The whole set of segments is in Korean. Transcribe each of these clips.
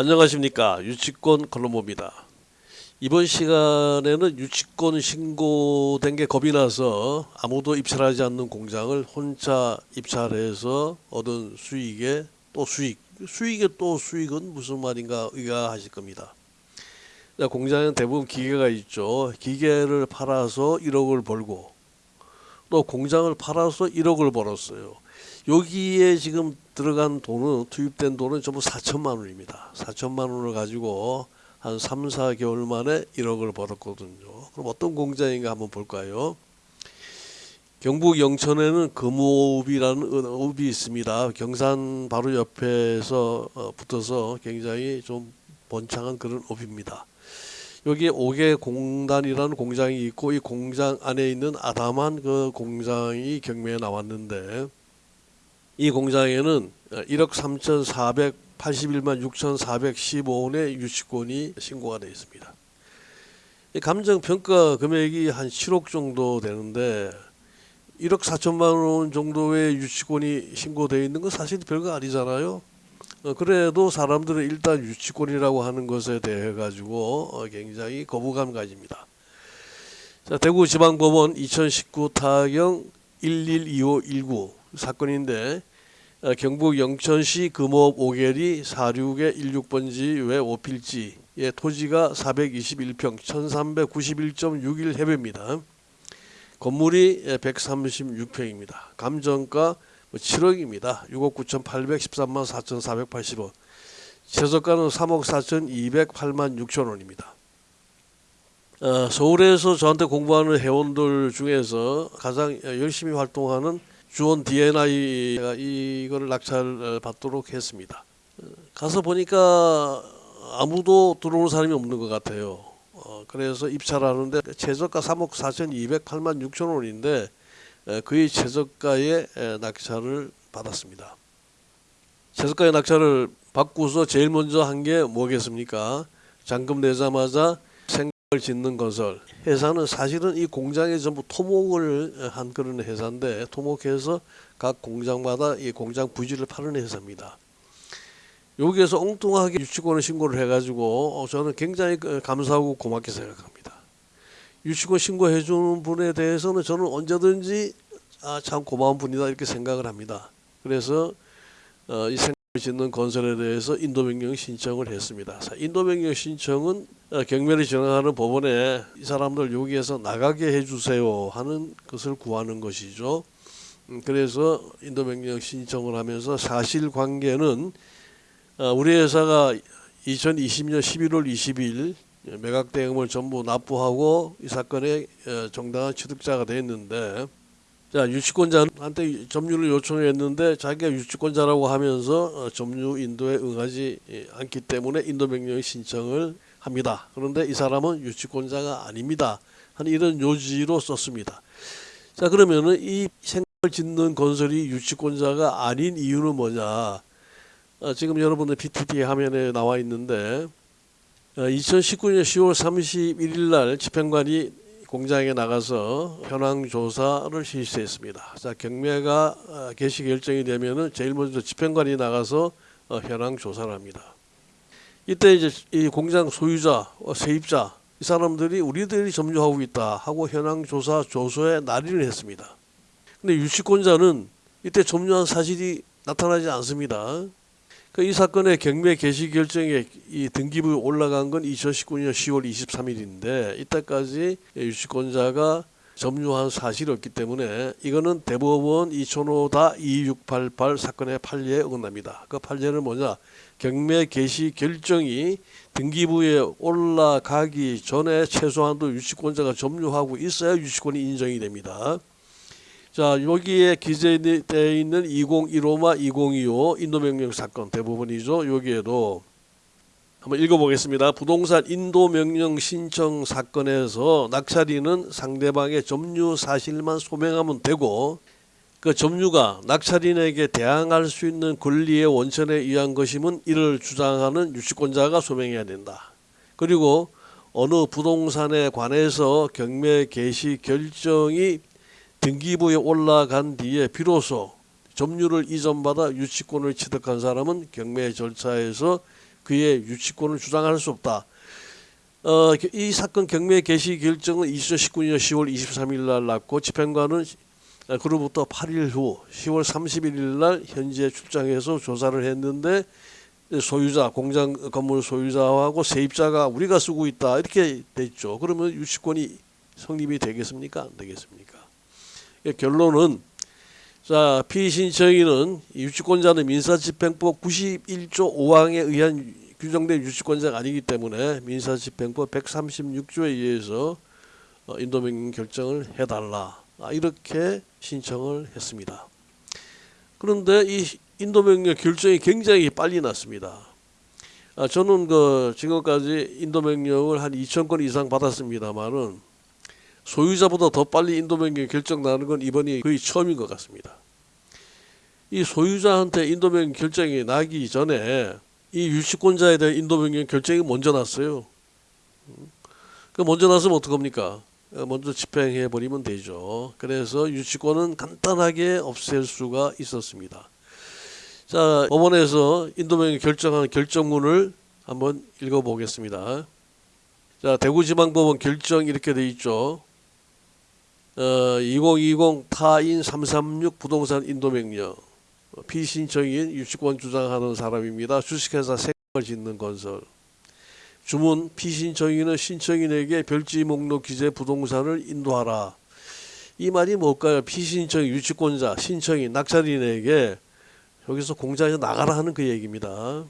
안녕하십니까 유치권 column입니다. 이번 시간에는 유치권 신고된 게 겁이 나서 아무도 입찰하지 않는 공장을 혼자 입찰해서 얻은 수익에 또 수익 수익에 또 수익은 무슨 말인가 의아하실 겁니다. 자, 공장에는 대부분 기계가 있죠. 기계를 팔아서 1억을 벌고 또 공장을 팔아서 1억을 벌었어요. 여기에 지금 들어간 돈은 투입된 돈은 전부 4천만 원입니다. 4천만 원을 가지고 한 3, 4개월 만에 1억을 벌었거든요. 그럼 어떤 공장인가 한번 볼까요? 경북 영천에는 금호읍이라는 읍이 있습니다. 경산 바로 옆에서 어, 붙어서 굉장히 좀 번창한 그런 읍입니다. 여기에 오개 공단이라는 공장이 있고 이 공장 안에 있는 아담한 그 공장이 경매에 나왔는데 이 공장에는 1억 3,481만 6,415원의 유치권이 신고가 되어 있습니다. 이 감정 평가 금액이 한 7억 정도 되는데 1억 4천만 원 정도의 유치권이 신고되어 있는 건 사실 별거 아니잖아요. 어, 그래도 사람들은 일단 유치권이라고 하는 것에 대해 가지고 어, 굉장히 거부감 가집니다. 자, 대구지방법원 2019 타경 112519 사건인데 어, 경북 영천시 금호읍 오계리 46의 16번지 외 5필지의 토지가 421평 1391.61 해배입니다. 건물이 136평입니다. 감정가 7억입니다. 6억 9,813만 4,480원. 최저가는 3억 4,208만 6천 원입니다. 어, 서울에서 저한테 공부하는 회원들 중에서 가장 열심히 활동하는 주원 DNI가 이거를 낙찰 받도록 했습니다. 어, 가서 보니까 아무도 들어오는 사람이 없는 것 같아요. 어, 그래서 입찰 하는데 최저가 3억 4,208만 6천 원인데 그의 최저가의 낙찰을 받았습니다. 최저가의 낙찰을 받고서 제일 먼저 한 게 뭐겠습니까? 잔금 내자마자 을 짓는 건설 회사는 사실은 이 공장에 전부 토목을 한 그런 회사인데 토목해서 각 공장마다 이 공장 부지를 파는 회사입니다. 여기에서 엉뚱하게 유치권을 신고를 해가지고 어, 저는 굉장히 그 감사하고 고맙게 생각합니다. 유치권 신고해 주는 분에 대해서는 저는 언제든지 아, 참 고마운 분이다 이렇게 생각을 합니다. 그래서 어, 이 생각을 짓는 건설에 대해서 인도명령 신청을 했습니다. 인도명령 신청은 어, 경매를 진행하는 법원에 이 사람들 여기에서 나가게 해주세요 하는 것을 구하는 것이죠. 음, 그래서 인도명령 신청을 하면서 사실관계는 어, 우리 회사가 2020년 11월 20일 매각 대금을 전부 납부하고 이 사건의 어, 정당한 취득자가 됐는데 자 유치권자한테 점유를 요청했는데 자기가 유치권자라고 하면서 어, 점유 인도에 응하지 예, 않기 때문에 인도 명령 신청을 합니다. 그런데 이 사람은 유치권자가 아닙니다. 하는 이런 요지로 썼습니다. 자 그러면은 이 생각을 짓는 건설이 유치권자가 아닌 이유는 뭐냐? 어, 지금 여러분들 PTT 화면에 나와 있는데 어, 2019년 10월 31일 날 집행관이 공장에 나가서 현황 조사를 실시했습니다. 자 경매가 어, 개시 결정이 되면은 제일 먼저 집행관이 나가서 어, 현황 조사를 합니다. 이때 이제 이 공장 소유자, 어, 세입자 이 사람들이 우리들이 점유하고 있다 하고 현황 조사 조서에 날인을 했습니다. 근데 유치권자는 이때 점유한 사실이 나타나지 않습니다. 그 이 사건의 경매 개시 결정에 이 등기부 올라간 건 2019년 10월 23일인데 이때까지 유치권자가 점유한 사실이 없기 때문에 이거는 대법원 2005다 2688 사건의 판례에 어긋납니다. 그 판례는 뭐냐? 경매 개시 결정이 등기부에 올라가기 전에 최소한도 유치권자가 점유하고 있어야 유치권이 인정이 됩니다. 자 여기에 기재되어 있는 2015마 2025 인도명령 사건 대부분이죠. 여기에도 한번 읽어보겠습니다. 부동산 인도명령 신청 사건에서 낙찰인은 상대방의 점유 사실만 소명하면 되고 그 점유가 낙찰인에게 대항할 수 있는 권리의 원천에 의한 것이면 이를 주장하는 유치권자가 소명해야 된다. 그리고 어느 부동산에 관해서 경매 개시 결정이 등기부에 올라간 뒤에 비로소 점유를 이전받아 유치권을 취득한 사람은 경매 절차에서 그의 유치권을 주장할 수 없다. 어, 이 사건 경매 개시 결정은 2019년 10월 23일 날 났고 집행관은 어, 그로부터 8일 후 10월 31일 날 현지에 출장해서 조사를 했는데 소유자 공장 건물 소유자하고 세입자가 우리가 쓰고 있다 이렇게 됐죠. 그러면 유치권이 성립이 되겠습니까? 안 되겠습니까? 예, 결론은 자 피신청인은 유치권자는 민사집행법 91조 5항에 의한 규정된 유치권자가 아니기 때문에 민사집행법 136조에 의해서 어, 인도명령 결정을 해달라 아, 이렇게 신청을 했습니다. 그런데 이 인도명령 결정이 굉장히 빨리 났습니다. 아, 저는 그 지금까지 인도명령을 한 2천 건 이상 받았습니다만은 소유자보다 더 빨리 인도명령 결정 나는 건 이번이 거의 처음인 것 같습니다. 이 소유자한테 인도명령 결정이 나기 전에 이 유치권자에 대한 인도명령 결정이 먼저 났어요. 그 먼저 났으면 어떡합니까? 먼저 집행해 버리면 되죠. 그래서 유치권은 간단하게 없앨 수가 있었습니다. 자, 법원에서 인도명령 결정한 결정문을 한번 읽어보겠습니다. 자, 대구지방법원 결정 이렇게 돼 있죠. 어, 2020 타인 336 부동산 인도명령 피신청인 유치권 주장하는 사람입니다. 주식회사 생을 짓는 건설 주문 피신청인은 신청인에게 별지 목록 기재 부동산을 인도하라. 이 말이 뭘까요? 피신청 유치권자 신청인 낙찰인에게 여기서 공장에서 나가라 하는 그 얘기입니다.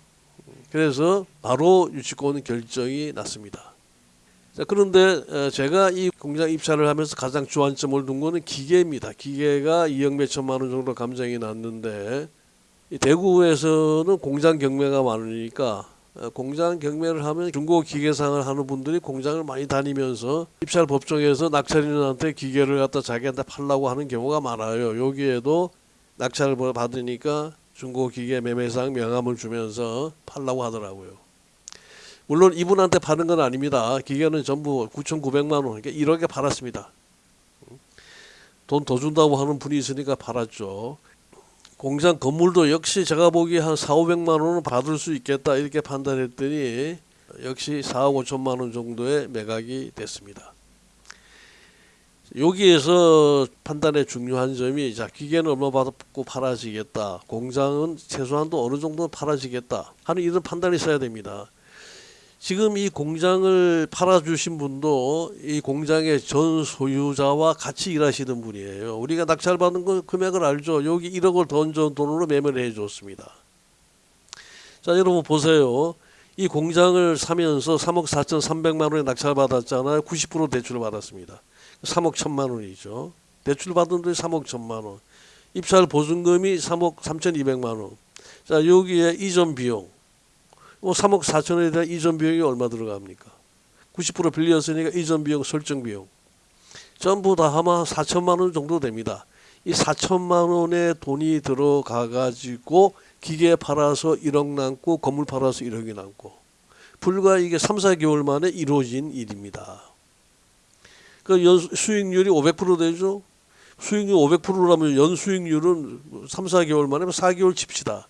그래서 바로 유치권 결정이 났습니다. 자, 그런데 어, 제가 이 공장 입찰을 하면서 가장 주안점을 둔 거는 기계입니다. 기계가 2억 몇천만 원 정도 감정이 났는데 이 대구에서는 공장 경매가 많으니까 어, 공장 경매를 하면 중고 기계상을 하는 분들이 공장을 많이 다니면서 입찰 법정에서 낙찰인한테 기계를 갖다 자기한테 팔라고 하는 경우가 많아요. 여기에도 낙찰을 받으니까 중고 기계 매매상 명함을 주면서 팔라고 하더라고요. 물론 이분한테 파는 건 아닙니다. 기계는 전부 9,900만 원, 그러니까 1억에 팔았습니다. 돈 더 준다고 하는 분이 있으니까 팔았죠. 공장 건물도 역시 제가 보기에 한 4, 500만 원은 받을 수 있겠다 이렇게 판단했더니 역시 4억 5천만 원 정도의 매각이 됐습니다. 여기에서 판단의 중요한 점이 자 기계는 얼마 받고 팔아지겠다 공장은 최소한도 어느 정도 팔아지겠다 하는 이런 판단이 있어야 됩니다. 지금 이 공장을 팔아주신 분도 이 공장의 전 소유자와 같이 일하시던 분이에요. 우리가 낙찰받은 그 금액을 알죠. 여기 1억을 던져 돈으로 매매를 해줬습니다. 자, 여러분 보세요. 이 공장을 사면서 3억 4천3백만 원에 낙찰받았잖아요. 90% 대출을 받았습니다. 3억 1천만 원이죠. 대출 받은 돈이 3억 1천만 원. 입찰 보증금이 3억 3천2백만 원. 자, 여기에 이전 비용. 뭐 3억 4천에 대한 이전 비용이 얼마 들어갑니까? 90% 빌렸으니까 이전 비용, 설정 비용 전부 다 아마 4천만 원 정도 됩니다. 이 4천만 원의 돈이 들어가 가지고 기계 팔아서 1억 남고 건물 팔아서 1억이 남고 불과 이게 3, 4개월 만에 이루어진 일입니다. 그 연 수익률이 500% 되죠. 수익률 500%라면 연 수익률은 3, 4개월 만에 4개월 칩시다.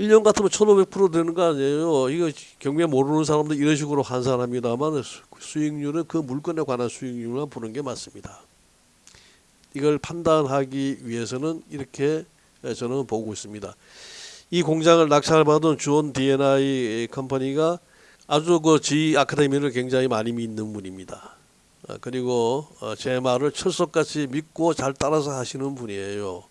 1년 같으면 1500% 되는 거 아니에요. 이거 경매 모르는 사람들 이런 식으로 환산합니다만 수익률은 그 물건에 관한 수익률만 보는 게 맞습니다. 이걸 판단하기 위해서는 이렇게 저는 보고 있습니다. 이 공장을 낙찰받은 주원 D&I 컴퍼니가 아주 그 G 아카데미를 굉장히 많이 믿는 분입니다. 어, 그리고 어, 제 말을 철석같이 믿고 잘 따라서 하시는 분이에요.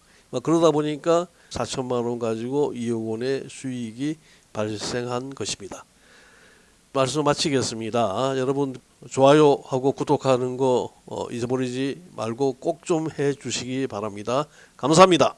그러다 보니까 4천만 원 가지고 2억 원의 수익이 발생한 것입니다. 말씀 마치겠습니다. 여러분 좋아요하고 구독하는 거 어, 잊어버리지 말고 꼭 좀 해주시기 바랍니다. 감사합니다.